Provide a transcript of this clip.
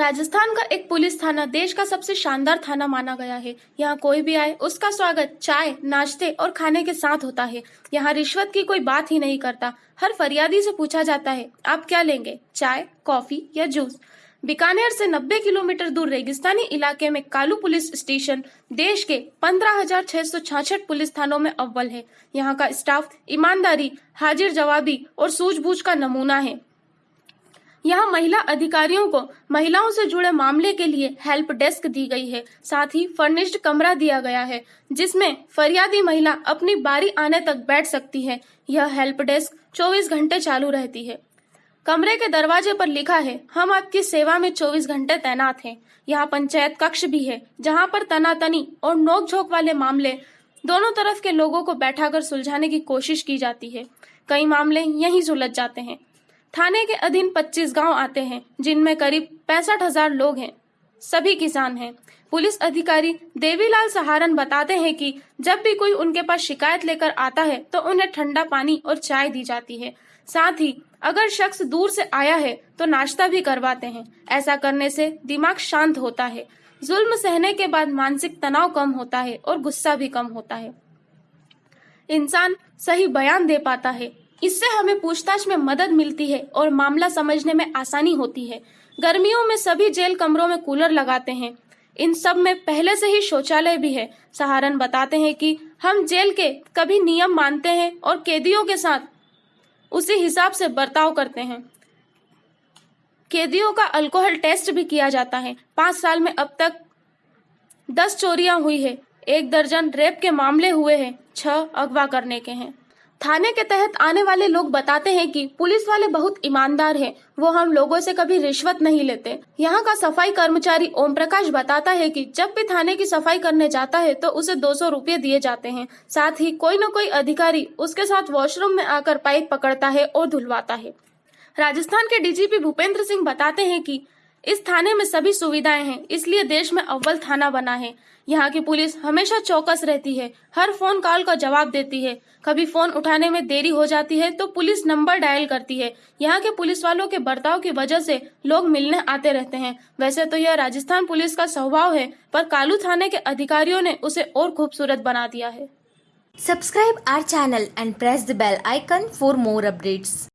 राजस्थान का एक पुलिस थाना देश का सबसे शानदार थाना माना गया है। यहाँ कोई भी आए, उसका स्वागत चाय, नाश्ते और खाने के साथ होता है। यहाँ रिश्वत की कोई बात ही नहीं करता। हर फरियादी से पूछा जाता है, आप क्या लेंगे, चाय, कॉफ़ी या जूस? बीकानेर से 90 किलोमीटर दूर रेगिस्तानी इलाके में कालू पुलिस स्टेशन, देश के पंद्रह हज़ार छह सौ छाछठ पुलिस थानों में अव्वल है। यहाँ का स्टाफ, ईमानदारी, हाजिर जवाबी और सूझबूझ का नमूना है। यहाँ महिला अधिकारियों को महिलाओं से जुड़े मामले के लिए हेल्प डेस्क दी गई है। साथ ही फर्निश्ड कमरा दिया गया है, जिसमें फरियादी महिला अपनी बारी आने तक बैठ सकती है। यह हेल्प डेस्क 24 घंटे चालू रहती है। कमरे के दरवाजे पर लिखा है, हम आपकी सेवा में 24 घंटे तैनात हैं। यहाँ पंचायत कक्ष भी है, जहाँ पर तनातनी और नोकझोंक वाले मामले दोनों तरफ़ के लोगों को बैठाकर सुलझाने की कोशिश की जाती है। कई मामले यहीं सुलझ जाते हैं। थाने के अधीन 25 गाँव आते हैं, जिनमें करीब पैंसठ हज़ार लोग हैं। सभी किसान हैं। पुलिस अधिकारी देवीलाल सहारन बताते हैं कि जब भी कोई उनके पास शिकायत लेकर आता है तो उन्हें ठंडा पानी और चाय दी जाती है। साथ ही, अगर शख्स दूर से आया है तो नाश्ता भी करवाते हैं। ऐसा करने से दिमाग शांत होता है। जुल्म सहने के बाद मानसिक तनाव कम होता है और गुस्सा भी कम होता है। इंसान सही बयान दे पाता है। इससे हमें पूछताछ में मदद मिलती है और मामला समझने में आसानी होती है। गर्मियों में सभी जेल कमरों में कूलर लगाते हैं। इन सब में पहले से ही शौचालय भी है। सहारन बताते हैं कि हम जेल के कभी नियम मानते हैं और कैदियों के साथ उसी हिसाब से बर्ताव करते हैं। कैदियों का अल्कोहल टेस्ट भी किया जाता है। पाँच साल में अब तक दस चोरियाँ हुई है। एक दर्जन रेप के मामले हुए हैं। छह अगवा करने के हैं। थाने के तहत आने वाले लोग बताते हैं कि पुलिस वाले बहुत ईमानदार हैं। वो हम लोगों से कभी रिश्वत नहीं लेते। यहाँ का सफ़ाई कर्मचारी ओम प्रकाश बताता है कि जब भी थाने की सफ़ाई करने जाता है तो उसे दो सौ रूपए दिए जाते हैं। साथ ही कोई न कोई अधिकारी उसके साथ वॉशरूम में आकर पाइप पकड़ता है और धुलवाता है। राजस्थान के डीजीपी भूपेंद्र सिंह बताते हैं कि इस थाने में सभी सुविधाएँ हैं, इसलिए देश में अव्वल थाना बना है। यहाँ की पुलिस हमेशा चौकस रहती है, हर फ़ोन कॉल का जवाब देती है। कभी फ़ोन उठाने में देरी हो जाती है तो पुलिस नंबर डायल करती है। यहाँ के पुलिस वालों के बर्ताव की वजह से लोग मिलने आते रहते हैं। वैसे तो यह राजस्थान पुलिस का स्वभाव है, पर कालू थाने के अधिकारियों ने उसे और खूबसूरत बना दिया है। Subscribe our channel and press the bell icon for more updates.